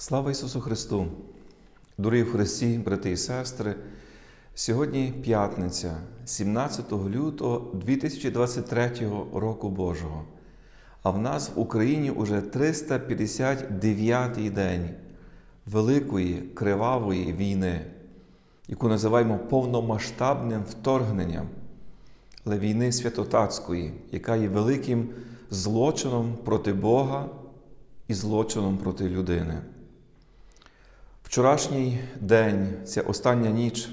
Слава Ісусу Христу! Дорогі в Христі, брати і сестри! Сьогодні п'ятниця, 17 лютого 2023 року Божого. А в нас в Україні уже 359-й день великої кривавої війни, яку називаємо повномасштабним вторгненням, але війни святотатської, яка є великим злочином проти Бога і злочином проти людини. Вчорашній день, ця остання ніч,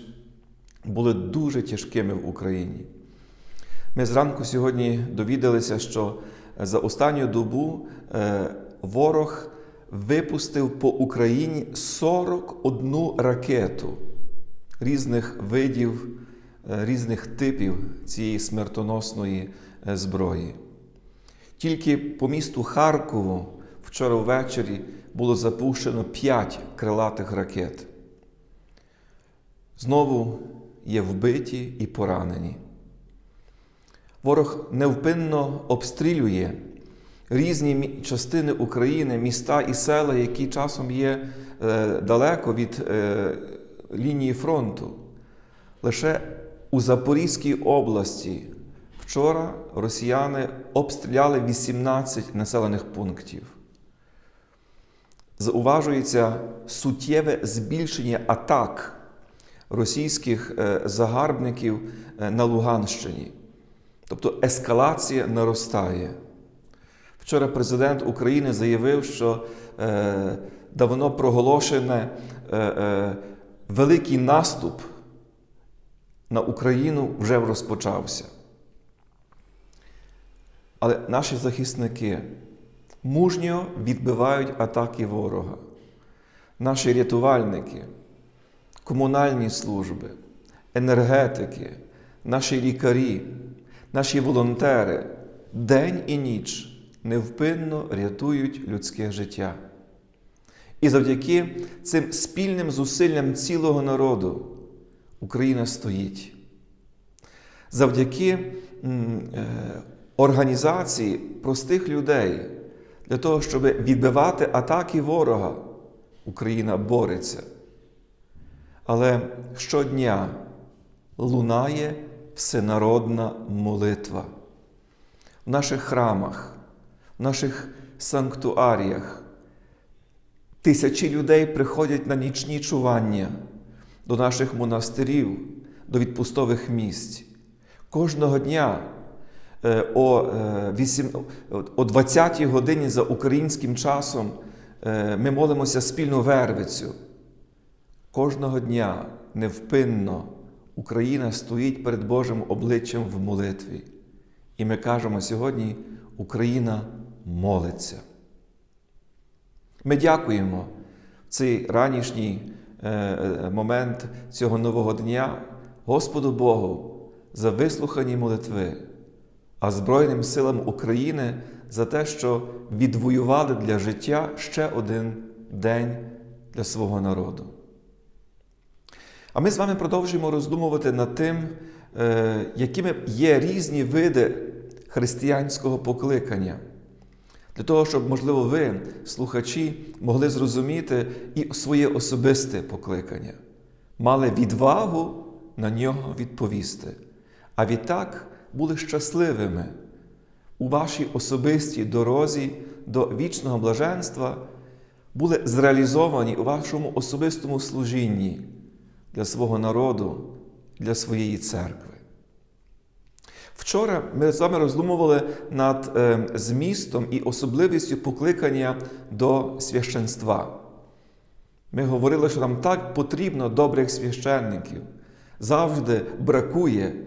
були дуже тяжкими в Україні. Ми зранку сьогодні довідалися, що за останню добу ворог випустив по Україні 41 ракету різних видів, різних типів цієї смертоносної зброї. Тільки по місту Харкову вчора ввечері було запущено 5 крилатих ракет. Знову є вбиті і поранені. Ворог невпинно обстрілює різні частини України, міста і села, які часом є далеко від лінії фронту. Лише у Запорізькій області вчора росіяни обстріляли 18 населених пунктів. Зауважується суттєве збільшення атак російських загарбників на Луганщині. Тобто ескалація наростає. Вчора президент України заявив, що е, давно проголошений е, е, великий наступ на Україну вже розпочався. Але наші захисники мужньо відбивають атаки ворога. Наші рятувальники, комунальні служби, енергетики, наші лікарі, наші волонтери день і ніч невпинно рятують людське життя. І завдяки цим спільним зусиллям цілого народу Україна стоїть. Завдяки організації простих людей для того, щоб відбивати атаки ворога, Україна бореться. Але щодня лунає всенародна молитва в наших храмах, в наших санктуаріях. Тисячі людей приходять на нічні чування до наших монастирів, до відпустових місць. Кожного дня о 20-й годині за українським часом ми молимося спільну вервицю. Кожного дня невпинно Україна стоїть перед Божим обличчям в молитві. І ми кажемо сьогодні, Україна молиться. Ми дякуємо в цей ранішній момент цього нового дня Господу Богу за вислухані молитви, а Збройним силам України за те, що відвоювали для життя ще один день для свого народу. А ми з вами продовжуємо роздумувати над тим, якими є різні види християнського покликання. Для того, щоб, можливо, ви, слухачі, могли зрозуміти і своє особисте покликання, мали відвагу на нього відповісти. А відтак були щасливими у вашій особистій дорозі до вічного блаженства, були зреалізовані у вашому особистому служінні для свого народу, для своєї церкви. Вчора ми з вами роздумували над змістом і особливістю покликання до священства. Ми говорили, що нам так потрібно добрих священників. Завжди бракує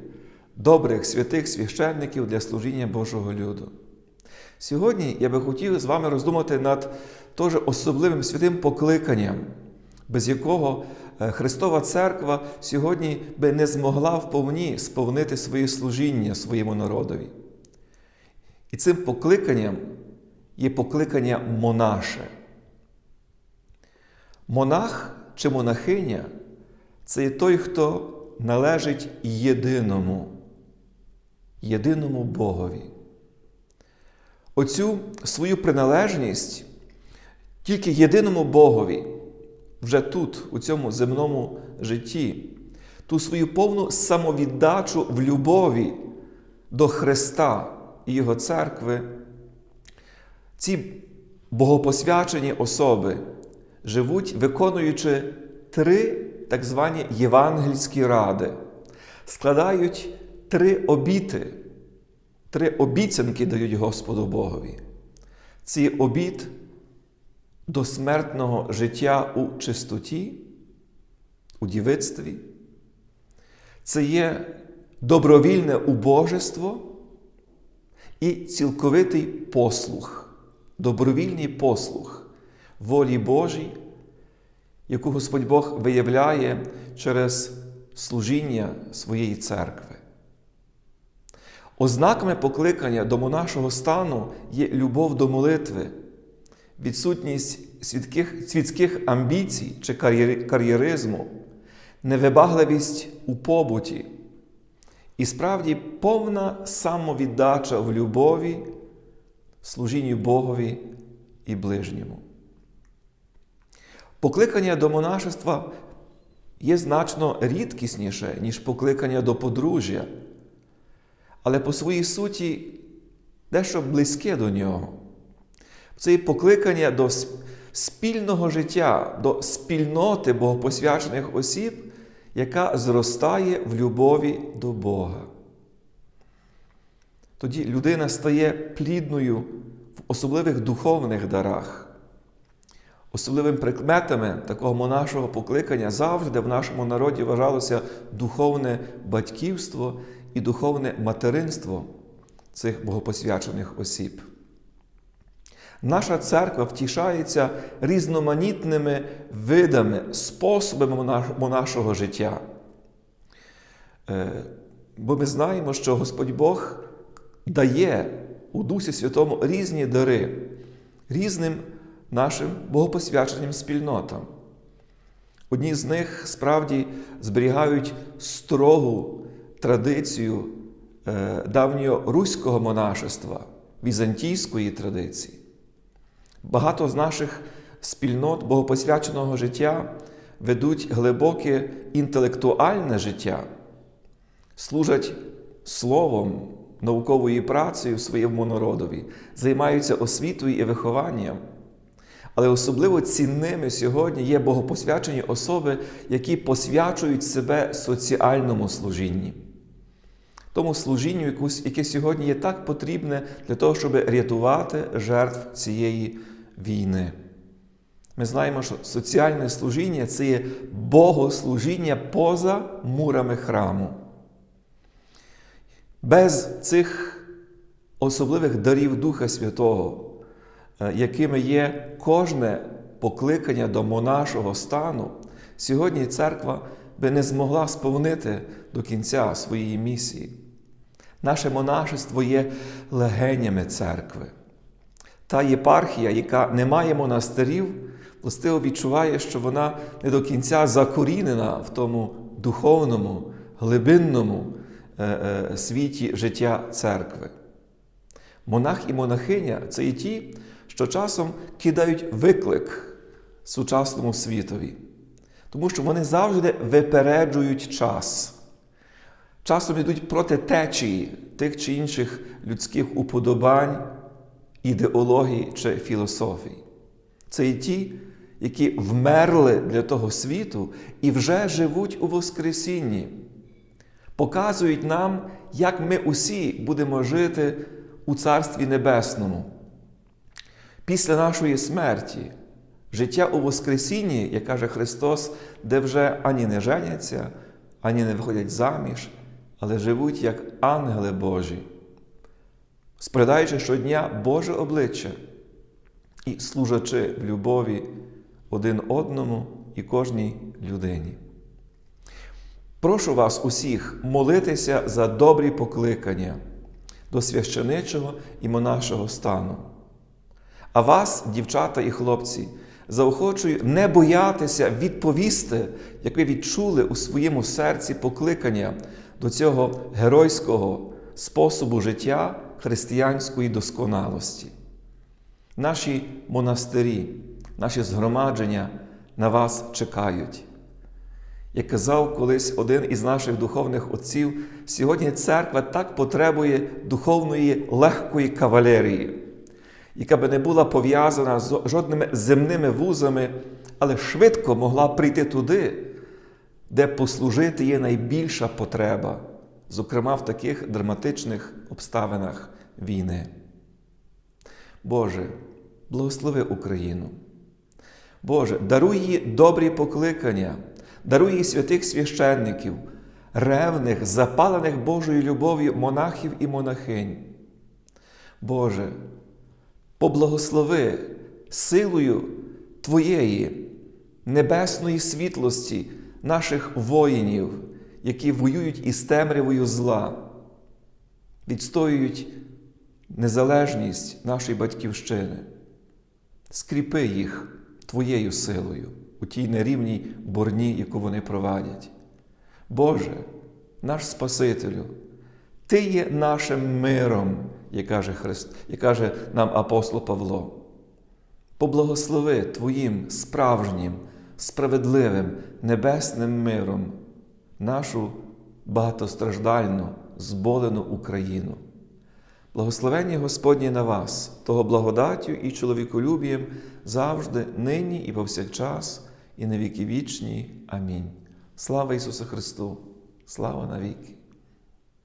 добрих святих священників для служіння Божого люду. Сьогодні я би хотів з вами роздумати над теж особливим святим покликанням, без якого Христова Церква сьогодні би не змогла вповні сповнити своє служіння своєму народові. І цим покликанням є покликання монаше. Монах чи монахиня це є той, хто належить єдиному, єдиному Богові. Оцю свою приналежність Тільки єдиному Богові, вже тут, у цьому земному житті, ту свою повну самовіддачу в любові до Христа і Його церкви, ці богопосвячені особи живуть, виконуючи три так звані євангельські ради, складають три обіти, три обіцянки дають Господу Богові. Ці обіт до смертного життя у чистоті, у дівицтві. Це є добровільне убожество і цілковитий послух, добровільний послух волі Божій, яку Господь Бог виявляє через служіння своєї церкви. Ознаками покликання до монашого стану є любов до молитви, відсутність свідких, світських амбіцій чи кар'єризму, невибагливість у побуті і справді повна самовіддача в любові, служінню Богові і ближньому. Покликання до монашества є значно рідкісніше, ніж покликання до подружжя, але по своїй суті дещо близьке до нього. Це є покликання до спільного життя, до спільноти богопосвячених осіб, яка зростає в любові до Бога. Тоді людина стає плідною в особливих духовних дарах. Особливим прикметами такого монашого покликання завжди в нашому народі вважалося духовне батьківство і духовне материнство цих богопосвячених осіб. Наша церква втішається різноманітними видами, способами монашого життя. Е, Бо ми знаємо, що Господь Бог дає у Дусі Святому різні дари різним нашим богопосвяченим спільнотам. Одні з них справді зберігають строгу традицію е, давнього руського монашества, візантійської традиції. Багато з наших спільнот богопосвяченого життя ведуть глибоке інтелектуальне життя, служать словом, науковою працею своєму народові, займаються освітою і вихованням. Але особливо цінними сьогодні є богопосвячені особи, які посвячують себе соціальному служінні. Тому служінню, яке сьогодні є так потрібне для того, щоб рятувати жертв цієї війни. Ми знаємо, що соціальне служіння це є богослужіння поза мурами храму. Без цих особливих дарів Духа Святого, е, якими є кожне покликання до монашого стану, сьогодні церква би не змогла сповнити до кінця своєї місії. Наше монашество є легенями церкви. Та єпархія, яка не має монастирів, властиво відчуває, що вона не до кінця закорінена в тому духовному, глибинному е, е, світі життя церкви. Монах і монахиня це і ті, що часом кидають виклик сучасному світові, тому що вони завжди випереджують час. Часом йдуть проти течії тих чи інших людських уподобань, ідеологій чи філософій. Це і ті, які вмерли для того світу і вже живуть у Воскресінні, показують нам, як ми усі будемо жити у Царстві Небесному. Після нашої смерті, життя у Воскресінні, як каже Христос, де вже ані не женяться, ані не виходять заміж, але живуть як ангели Божі, спридаючи щодня Боже обличчя і служачи в любові один одному і кожній людині. Прошу вас усіх молитися за добрі покликання до священичого і монашого стану. А вас, дівчата і хлопці, заохочую не боятися відповісти, як ви відчули у своєму серці покликання до цього геройського способу життя християнської досконалості. Наші монастирі, наші згромадження на вас чекають. Як казав колись один із наших духовних отців, сьогодні церква так потребує духовної легкої кавалерії, яка би не була пов'язана з жодними земними вузами, але швидко могла прийти туди, де послужити є найбільша потреба, зокрема в таких драматичних обставинах війни. Боже, благослови Україну. Боже, даруй їй добрі покликання, даруй їй святих священників, ревних, запалених Божою любов'ю монахів і монахинь. Боже, поблагослови силою Твоєї небесної світлості наших воїнів, які воюють із темрявою зла, відстоюють незалежність нашої батьківщини. Скріпи їх Твоєю силою у тій нерівній борні, яку вони провадять. Боже, наш Спасителю, Ти є нашим миром, як каже, Христ, як каже нам апостол Павло. Поблагослови Твоїм справжнім, справедливим, небесним миром нашу багатостраждальну, зболену Україну. Благословення Господні на вас, того благодаттю і чоловіколюбієм завжди, нині і повсякчас, і на віки вічні. Амінь. Слава Ісусу Христу! Слава навіки!